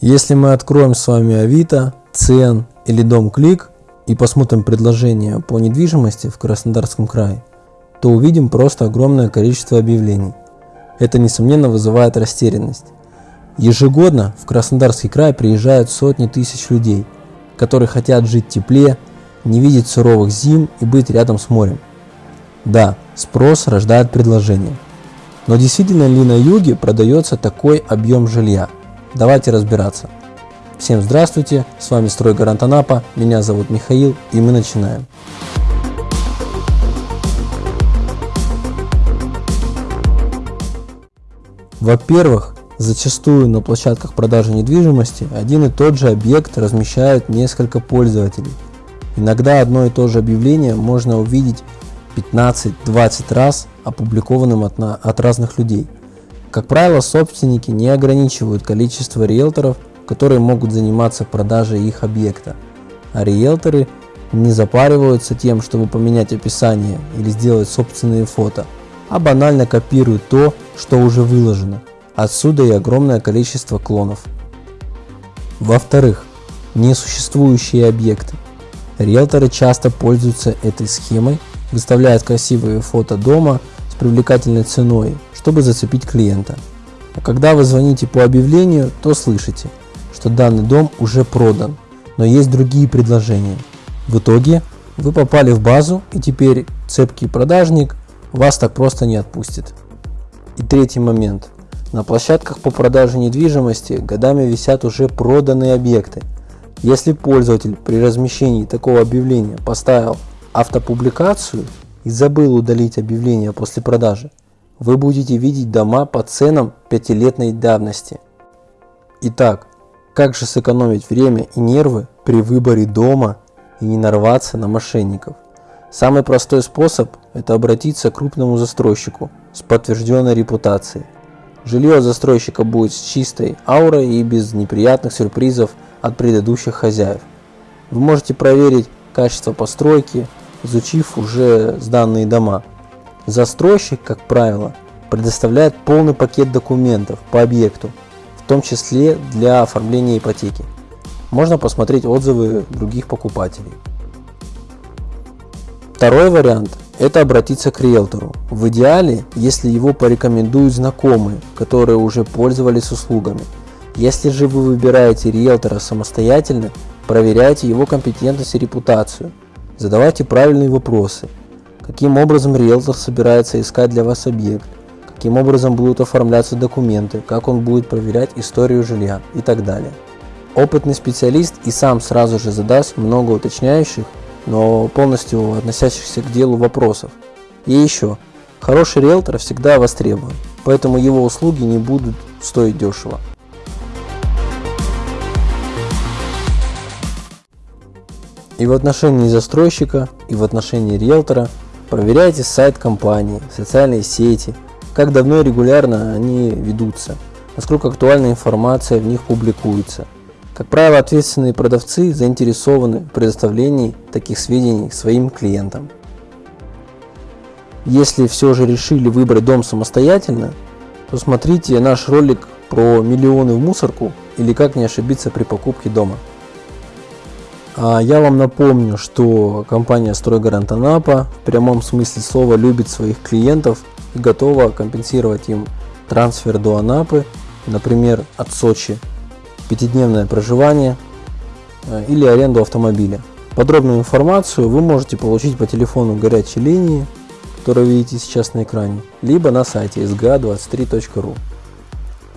Если мы откроем с вами Авито, Цен или Дом Клик и посмотрим предложения по недвижимости в Краснодарском крае, то увидим просто огромное количество объявлений. Это несомненно вызывает растерянность. Ежегодно в Краснодарский край приезжают сотни тысяч людей, которые хотят жить в тепле, не видеть суровых зим и быть рядом с морем. Да, спрос рождает предложение. Но действительно ли на юге продается такой объем жилья? Давайте разбираться. Всем здравствуйте, с вами Стройгарант Анапа, меня зовут Михаил и мы начинаем. Во-первых, зачастую на площадках продажи недвижимости один и тот же объект размещают несколько пользователей. Иногда одно и то же объявление можно увидеть 15-20 раз опубликованным от, от разных людей – как правило, собственники не ограничивают количество риэлторов, которые могут заниматься продажей их объекта, а риэлторы не запариваются тем, чтобы поменять описание или сделать собственные фото, а банально копируют то, что уже выложено. Отсюда и огромное количество клонов. Во-вторых, несуществующие объекты. Риэлторы часто пользуются этой схемой, выставляют красивые фото дома привлекательной ценой, чтобы зацепить клиента. А когда вы звоните по объявлению, то слышите, что данный дом уже продан, но есть другие предложения. В итоге вы попали в базу и теперь цепкий продажник вас так просто не отпустит. И третий момент. На площадках по продаже недвижимости годами висят уже проданные объекты. Если пользователь при размещении такого объявления поставил автопубликацию и забыл удалить объявление после продажи, вы будете видеть дома по ценам пятилетней давности. Итак, как же сэкономить время и нервы при выборе дома и не нарваться на мошенников? Самый простой способ – это обратиться к крупному застройщику с подтвержденной репутацией. Жилье застройщика будет с чистой аурой и без неприятных сюрпризов от предыдущих хозяев. Вы можете проверить качество постройки, изучив уже сданные дома. Застройщик, как правило, предоставляет полный пакет документов по объекту, в том числе для оформления ипотеки. Можно посмотреть отзывы других покупателей. Второй вариант – это обратиться к риэлтору. В идеале, если его порекомендуют знакомые, которые уже пользовались услугами. Если же вы выбираете риэлтора самостоятельно, проверяйте его компетентность и репутацию. Задавайте правильные вопросы – каким образом риэлтор собирается искать для вас объект, каким образом будут оформляться документы, как он будет проверять историю жилья и так далее. Опытный специалист и сам сразу же задаст много уточняющих, но полностью относящихся к делу вопросов. И еще, хороший риэлтор всегда востребован, поэтому его услуги не будут стоить дешево. И в отношении застройщика, и в отношении риэлтора – Проверяйте сайт компании, социальные сети, как давно и регулярно они ведутся, насколько актуальная информация в них публикуется. Как правило, ответственные продавцы заинтересованы в предоставлении таких сведений своим клиентам. Если все же решили выбрать дом самостоятельно, то смотрите наш ролик про миллионы в мусорку или как не ошибиться при покупке дома. А я вам напомню, что компания «Стройгарант Анапа» в прямом смысле слова любит своих клиентов и готова компенсировать им трансфер до Анапы, например, от Сочи, пятидневное проживание э, или аренду автомобиля. Подробную информацию вы можете получить по телефону горячей линии, которую видите сейчас на экране, либо на сайте sga23.ru.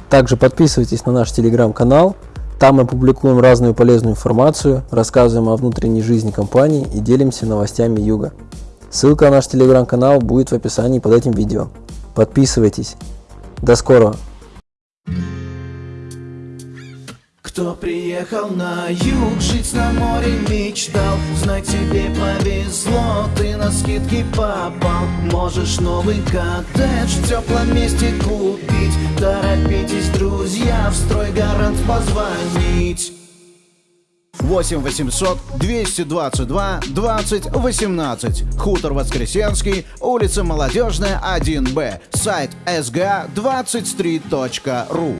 Также подписывайтесь на наш телеграм-канал – там мы публикуем разную полезную информацию, рассказываем о внутренней жизни компании и делимся новостями Юга. Ссылка на наш телеграм-канал будет в описании под этим видео. Подписывайтесь. До скорого! Кто приехал на юг, жить на море мечтал. Знай, тебе повезло, ты на скидки попал. Можешь новый коттедж в теплом месте купить. Торопитесь, друзья, в стройгарант позвонить. 8 800 222 20 18 Хутор Воскресенский, улица Молодежная, 1Б Сайт sga23.ru